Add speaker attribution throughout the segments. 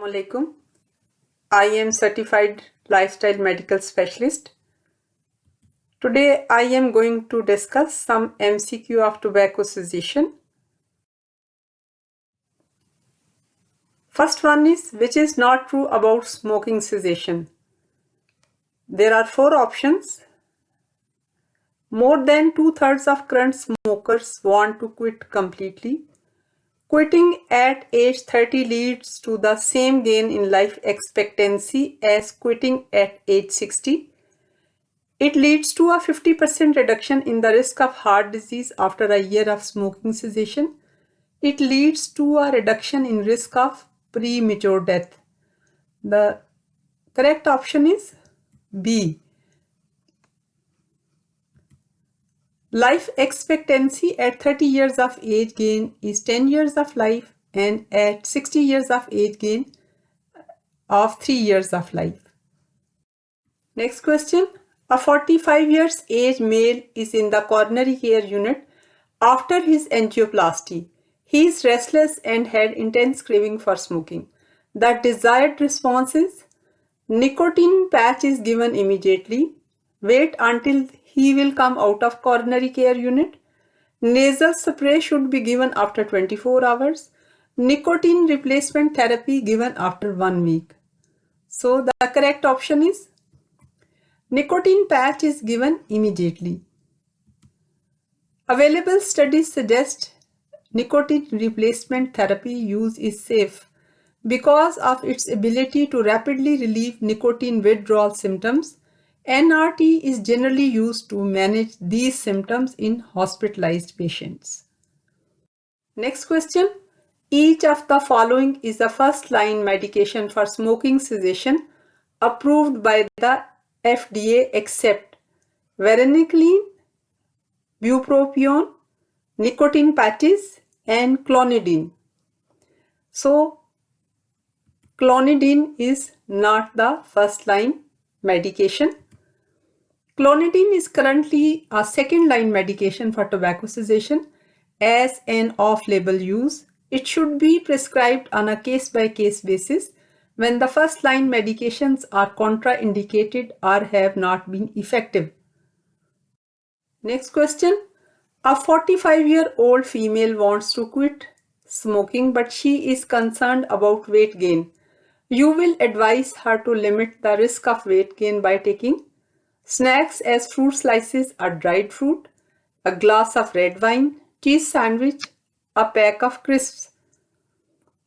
Speaker 1: Assalamualaikum. I am certified lifestyle medical specialist. Today I am going to discuss some MCQ of tobacco cessation. First one is which is not true about smoking cessation. There are four options. More than two-thirds of current smokers want to quit completely. Quitting at age 30 leads to the same gain in life expectancy as quitting at age 60. It leads to a 50% reduction in the risk of heart disease after a year of smoking cessation. It leads to a reduction in risk of premature death. The correct option is B. Life expectancy at 30 years of age gain is 10 years of life and at 60 years of age gain of 3 years of life. Next question. A 45 years age male is in the coronary care unit after his angioplasty. He is restless and had intense craving for smoking. The desired response is nicotine patch is given immediately. Wait until he will come out of coronary care unit. Nasal spray should be given after 24 hours. Nicotine replacement therapy given after one week. So the correct option is nicotine patch is given immediately. Available studies suggest nicotine replacement therapy use is safe because of its ability to rapidly relieve nicotine withdrawal symptoms NRT is generally used to manage these symptoms in hospitalized patients. Next question. Each of the following is a first-line medication for smoking cessation approved by the FDA except varenicline, bupropion, nicotine patches, and clonidine. So, clonidine is not the first-line medication. Clonidine is currently a second-line medication for tobacco cessation as an off-label use. It should be prescribed on a case-by-case -case basis when the first-line medications are contraindicated or have not been effective. Next question. A 45-year-old female wants to quit smoking but she is concerned about weight gain. You will advise her to limit the risk of weight gain by taking Snacks as fruit slices are dried fruit, a glass of red wine, cheese sandwich, a pack of crisps.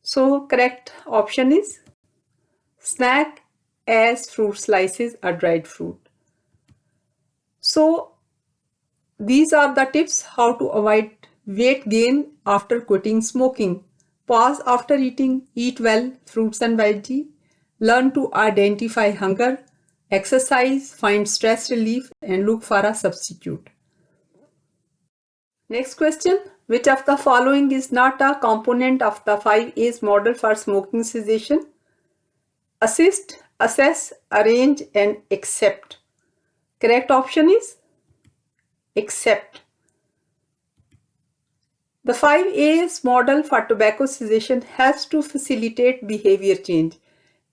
Speaker 1: So correct option is snack as fruit slices are dried fruit. So these are the tips how to avoid weight gain after quitting smoking. Pause after eating, eat well, fruits and veggie. Learn to identify hunger, Exercise, find stress relief and look for a substitute. Next question. Which of the following is not a component of the 5 A's model for smoking cessation? Assist, assess, arrange and accept. Correct option is accept. The 5 A's model for tobacco cessation has to facilitate behavior change.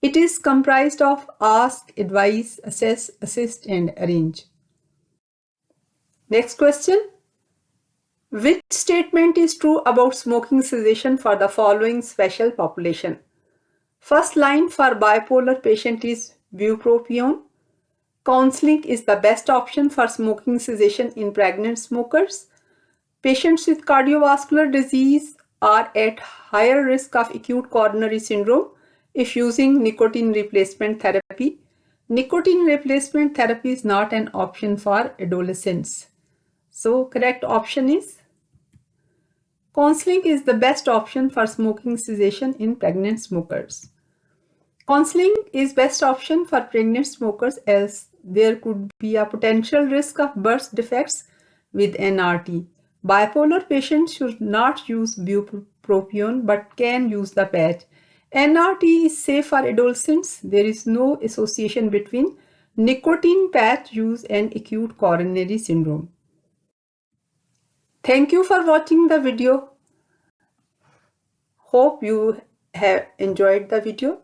Speaker 1: It is comprised of ask, advise, assess, assist and arrange. Next question. Which statement is true about smoking cessation for the following special population? First line for bipolar patient is bupropion. Counseling is the best option for smoking cessation in pregnant smokers. Patients with cardiovascular disease are at higher risk of acute coronary syndrome if using nicotine replacement therapy. Nicotine replacement therapy is not an option for adolescents. So correct option is Counseling is the best option for smoking cessation in pregnant smokers. Counseling is best option for pregnant smokers as there could be a potential risk of birth defects with NRT. Bipolar patients should not use bupropion but can use the patch NRT is safe for adolescents. There is no association between nicotine patch use and acute coronary syndrome. Thank you for watching the video. Hope you have enjoyed the video.